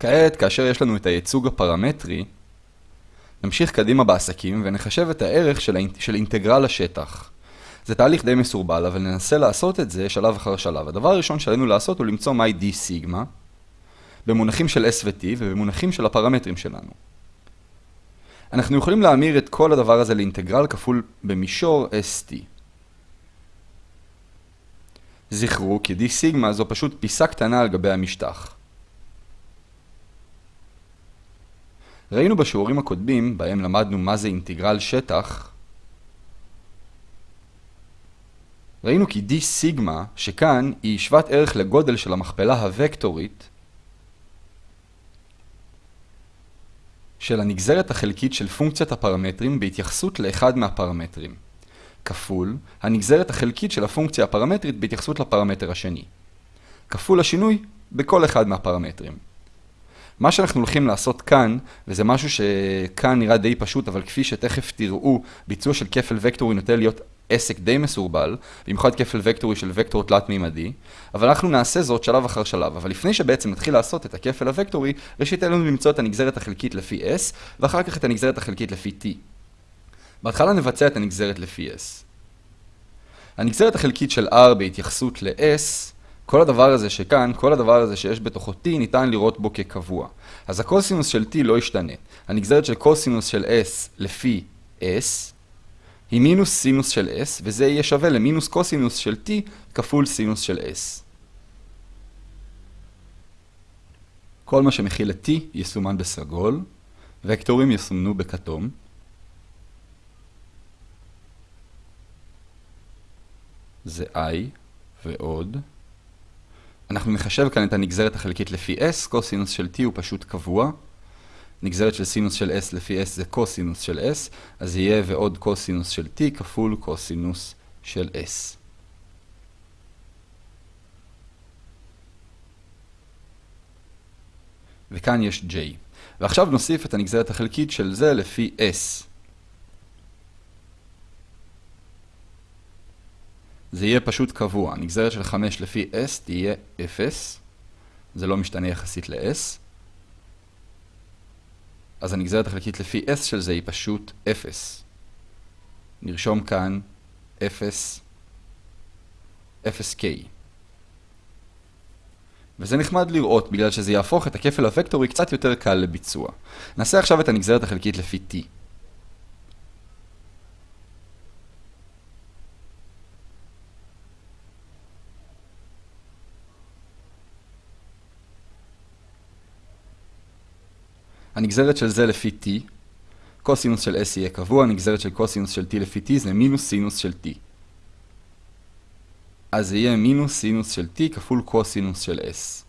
כעת, כאשר יש לנו את הייצוג הפרמטרי, נמשיך קדימה בעסקים ונחשב את הערך של, האינ... של אינטגרל השטח. זה תהליך די מסורבל, אבל ננסה לעשות את זה שלב אחר שלב. הדבר הראשון שעלינו לעשות הוא למצוא מהי d סיגמה, במונחים של s ו-t ובמונחים של הפרמטרים שלנו. אנחנו יכולים להמיר את כל הדבר הזה לאינטגרל כפול במישור st. זכרו כי d סיגמה זו פשוט פיסה קטנה על גבי המשטח. ראינו בשיעורים הקודמים, בהם למדנו מה זה אינטגרל שטח, ראינו כי d סיגמה, שכאן היא שוות ערך לגודל של המכפלה הוקטורית של הנגזרת החלקית של פונקציית הפרמטרים בהתייחסות לאחד מהפרמטרים, כפול הנגזרת החלקית של הפונקציה הפרמטרית בהתייחסות לפרמטר השני, כפול השינוי בכל אחד מהפרמטרים. מה שאנחנו הולכים לעשות כאן, וזה משהו שכאן נראה די פשוט, אבל כפי שתכף תראו, ביצוע של כפל וקטורי נוטה להיות עסק די מסורבל, במיוחד כפל וקטורי של וקטור תלת-מימדי, אבל אנחנו נעשה זאת שלב אחר שלב. אבל לפני שבעצם נתחיל לעשות את הכפל הוקטורי, ראשית עלינו למצוא את הנגזרת החלקית לפי s, ואחר כך את הנגזרת החלקית לפי t. בהתחלה נבצע את הנגזרת לפי s. הנגזרת החלקית של r בהתייחסות ל-s, כל הדבר הזה שכאן, כל הדבר הזה שיש בתוכו t, ניתן לראות בו כקבוע. אז הקוסינוס של t לא ישתנה. הנגזרת של קוסינוס של s לפי s, היא מינוס סינוס של s, וזה יהיה שווה למינוס קוסינוס של t כפול סינוס של s. כל מה שמכיל את t יסומן בסגול, וקטורים יסומנו בכתום. זה i ועוד. אנחנו נחשב כאן את הנגזרת החלקית לפי s, קוסינוס של t הוא פשוט קבוע. נגזרת של סינוס של s לפי s זה קוסינוס של s, אז יהיה ועוד קוסינוס של t כפול קוסינוס של s. וכאן יש j. ועכשיו נוסיף את הנגזרת החלקית של זה לפי s. זה יהיה פשוט קבוע. נגזרת של 5 לפי s תהיה 0. זה לא משתנה יחסית ל-s. אז הנגזרת החלקית לפי s של זה היא פשוט 0. נרשום כאן 0, 0k. וזה נחמד לראות בגלל שזה יהפוך את הכפל הוקטורי קצת יותר קל לביצוע. נעשה עכשיו את הנגזרת החלקית לפי t. הנגזרת של זה לפי t, קוסינוס של s יהיה קבוע, הנגזרת של קוסינוס של t לפי t זה מינוס סינוס של t. אז זה יהיה מינוס סינוס של t כפול קוסינוס של s.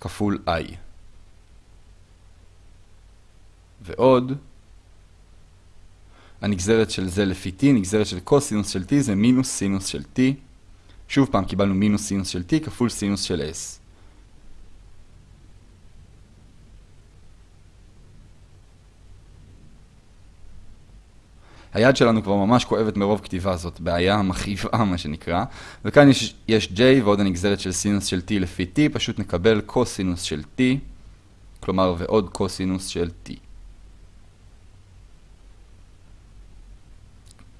כפול i. ועוד, הנגזרת של זה לפי t, נגזרת של קוסינוס של t זה מינוס סינוס של t. שוב פעם קיבלנו מינוס סינוס של t כפול סינוס של s. היד שלנו כבר ממש כואבת מרוב כתיבה, זאת בעיה מכאיבה מה שנקרא. וכאן יש, יש j ועוד הנגזרת של סינוס של t לפי t, פשוט נקבל קוסינוס של t, כלומר ועוד קוסינוס של t.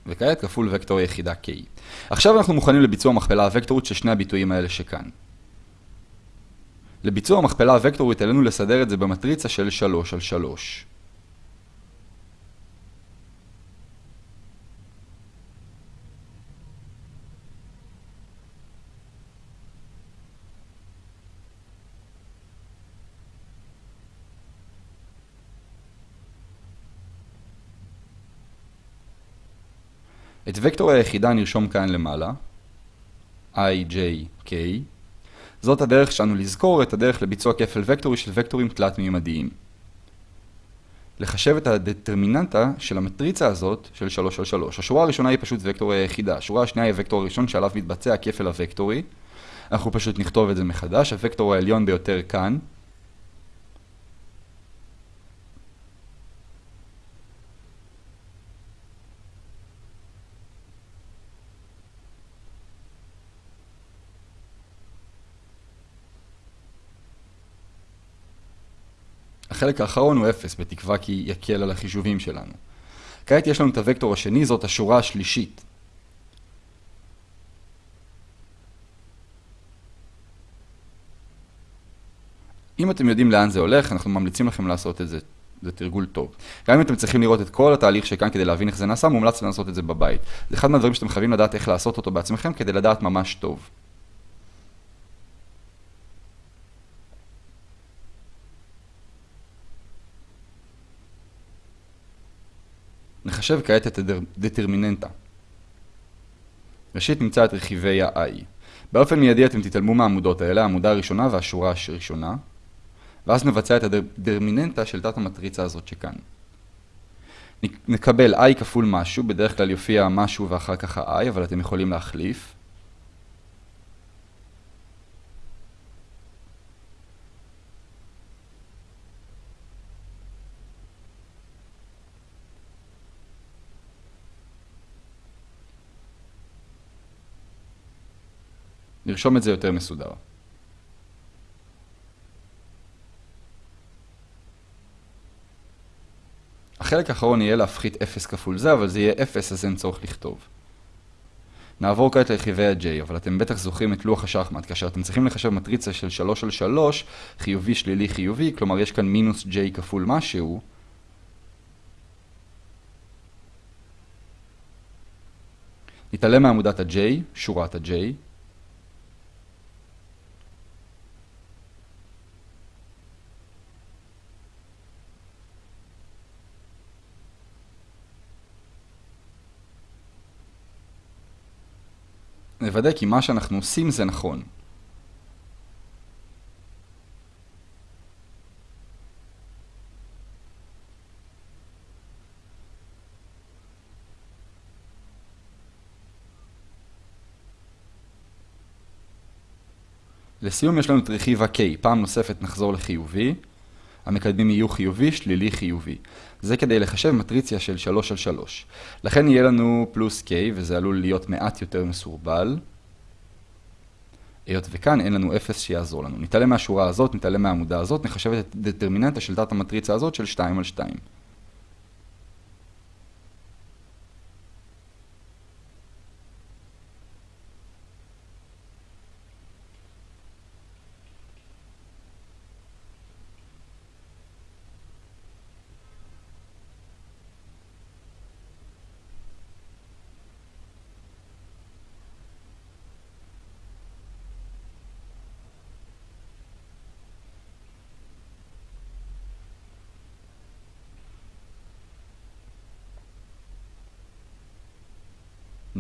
וכעת כפול וקטור יחידה k. עכשיו אנחנו מוכנים לביצוע המכפלה הוקטורית של שני הביטויים האלה שכאן. לביצוע המכפלה הוקטורית עלינו לסדר את זה במטריצה של 3 על 3. את וקטור היחידה נרשום כאן למעלה, i, j, k. זאת הדרך שלנו לזכור את הדרך לביצוע כפל וקטורי של וקטורים תלת-מימדיים. לחשב את הדטרמיננטה של המטריצה הזאת של 3 על 3. השורה הראשונה היא פשוט וקטור היחידה. השורה השנייה היא הוקטור הראשון שעליו מתבצע הכפל הוקטורי. אנחנו פשוט נכתוב את זה מחדש. הוקטור העליון ביותר כאן. החלק האחרון הוא 0, בתקווה כי יקל על החישובים שלנו. כעת יש לנו את הוקטור השני, זאת השורה השלישית. אם אתם יודעים לאן זה הולך, אנחנו ממליצים לכם לעשות את זה. זה תרגול טוב. גם אם אתם צריכים לראות את כל התהליך שכאן כדי להבין איך זה נעשה, מומלץ לעשות את זה בבית. זה אחד מהדברים שאתם חייבים לדעת איך לעשות אותו בעצמכם כדי לדעת ממש טוב. נחשב כעת את הדטרמיננטה. ראשית נמצא את רכיבי ה-i. באופן מיידי אתם תתעלמו מהעמודות האלה, העמודה הראשונה והשורה הראשונה, ואז נבצע את הדטרמיננטה של תת המטריצה הזאת שכאן. נקבל i כפול משהו, בדרך כלל יופיע משהו ואחר כך ה-i, אבל אתם יכולים להחליף. נרשום את זה יותר מסודר. החלק האחרון יהיה להפחית 0 כפול זה, אבל זה יהיה 0 אז אין צורך לכתוב. נעבור כעת לרכיבי ה-J, אבל אתם בטח זוכרים את לוח השחמט, כאשר אתם צריכים לחשב מטריצה של 3 על 3, חיובי, שלילי, חיובי, כלומר יש כאן מינוס J כפול משהו. נתעלם מעמודת ה-J, שורת ה-J, נוודא כי מה שאנחנו עושים זה נכון. לסיום יש לנו את רכיב ה-K, פעם נוספת נחזור לחיובי, המקדמים יהיו חיובי, שלילי, חיובי. זה כדי לחשב מטריציה של 3 על 3. לכן יהיה לנו פלוס K, וזה עלול להיות מעט יותר מסורבל. היות וכאן אין לנו 0 שיעזור לנו. נתעלם מהשורה הזאת, נתעלם מהעמודה הזאת, נחשב את דטרמיננטה של תת המטריצה הזאת של 2 על 2.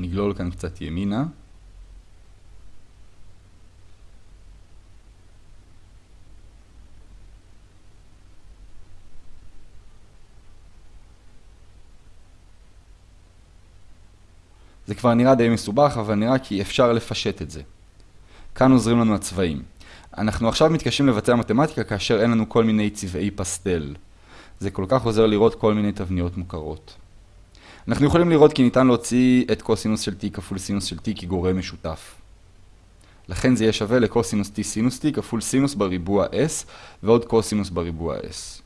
נגלול כאן קצת ימינה. זה כבר נראה די מסובך, אבל נראה כי אפשר לפשט את זה. כאן עוזרים לנו הצבעים. אנחנו עכשיו מתקשים לבצע מתמטיקה כאשר אין לנו כל מיני צבעי פסטל. זה כל כך עוזר לראות כל מיני תבניות מוכרות. אנחנו יכולים לראות כי ניתן להוציא את קוסינוס של t כפול סינוס של t כגורם משותף. לכן זה יהיה שווה לקוסינוס t סינוס t כפול סינוס בריבוע s ועוד קוסינוס בריבוע s.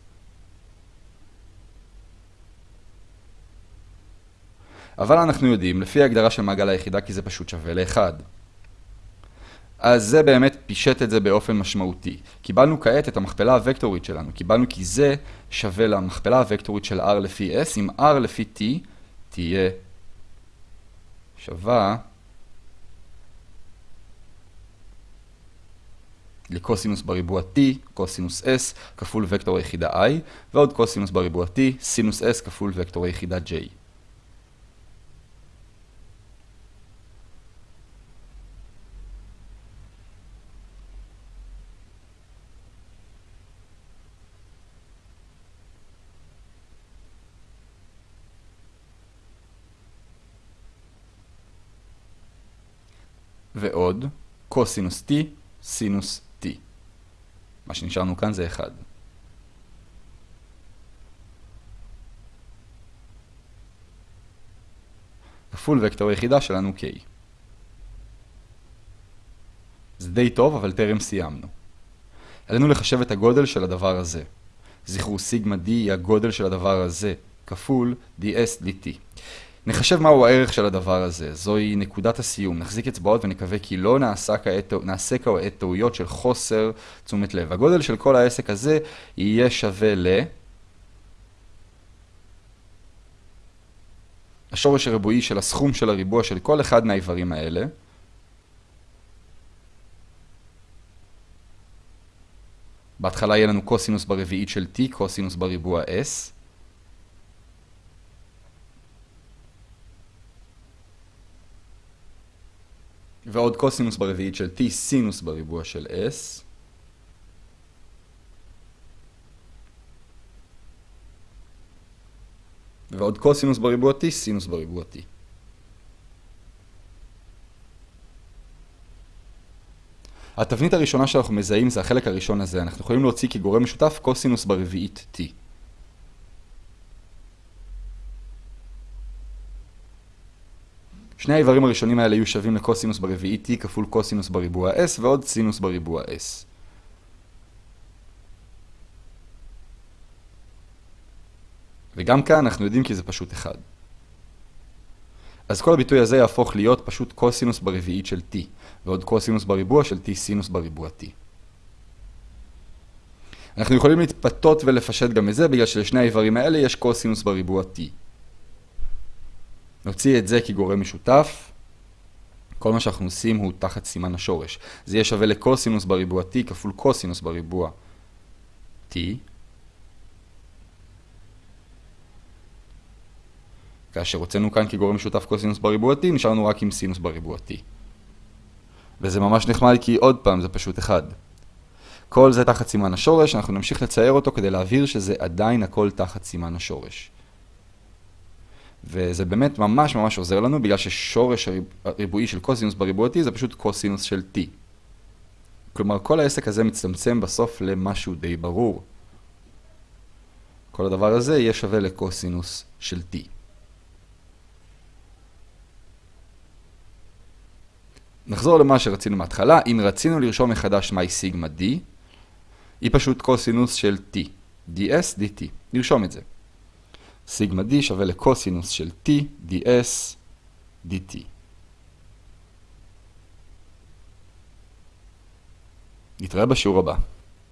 אבל אנחנו יודעים, לפי ההגדרה של מעגל היחידה, כי זה פשוט שווה ל-1. אז זה באמת פישט את זה באופן משמעותי. קיבלנו כעת את המכפלה הוקטורית שלנו. קיבלנו כי זה שווה למכפלה הוקטורית של r לפי s, אם r לפי t תהיה שווה לקוסינוס בריבוע t, קוסינוס s, כפול וקטור היחידה i, ועוד קוסינוס בריבוע t, סינוס s כפול וקטור היחידה j. ועוד קוסינוס t, סינוס t. מה שנשארנו כאן זה 1. כפול וקטור היחידה שלנו k. זה די טוב, אבל טרם סיימנו. עלינו לחשב את הגודל של הדבר הזה. זכרו, סיגמה D היא הגודל של הדבר הזה, כפול ds dt. נחשב מהו הערך של הדבר הזה, זוהי נקודת הסיום. נחזיק אצבעות ונקווה כי לא נעשה כעת, טעויות של חוסר תשומת לב. הגודל של כל העסק הזה יהיה שווה ל... השורש הריבועי של הסכום של הריבוע של כל אחד מהאיברים האלה. בהתחלה יהיה לנו קוסינוס ברביעית של t, קוסינוס בריבוע s. ועוד קוסינוס ברביעית של t, סינוס בריבוע של s. ועוד קוסינוס בריבוע t, סינוס בריבוע t. התבנית הראשונה שאנחנו מזהים זה החלק הראשון הזה. אנחנו יכולים להוציא כגורם משותף קוסינוס ברביעית t. שני האיברים הראשונים האלה יהיו שווים לקוסינוס ברביעית t כפול קוסינוס בריבוע s ועוד סינוס בריבוע s. וגם כאן אנחנו יודעים כי זה פשוט 1. אז כל הביטוי הזה יהפוך להיות פשוט קוסינוס ברביעית של t, ועוד קוסינוס בריבוע של t סינוס בריבוע t. אנחנו יכולים להתפתות ולפשט גם את זה, בגלל שלשני האיברים האלה יש קוסינוס בריבוע t. נוציא את זה כגורם משותף. כל מה שאנחנו עושים הוא תחת סימן השורש. זה יהיה שווה לקוסינוס בריבוע t כפול קוסינוס בריבוע t. כאשר הוצאנו כאן כגורם משותף קוסינוס בריבוע t, נשארנו רק עם סינוס בריבוע t. וזה ממש נחמד כי עוד פעם זה פשוט אחד. כל זה תחת סימן השורש, אנחנו נמשיך לצייר אותו כדי להבהיר שזה עדיין הכל תחת סימן השורש. וזה באמת ממש ממש עוזר לנו, בגלל ששורש הריבועי של קוסינוס בריבוע t זה פשוט קוסינוס של t. כלומר, כל העסק הזה מצטמצם בסוף למשהו די ברור. כל הדבר הזה יהיה שווה לקוסינוס של t. נחזור למה שרצינו מההתחלה, אם רצינו לרשום מחדש מהי סיגמה d, היא פשוט קוסינוס של t, ds dt, נרשום את זה. סיגמה d שווה לקוסינוס של t, ds dt. נתראה בשיעור הבא.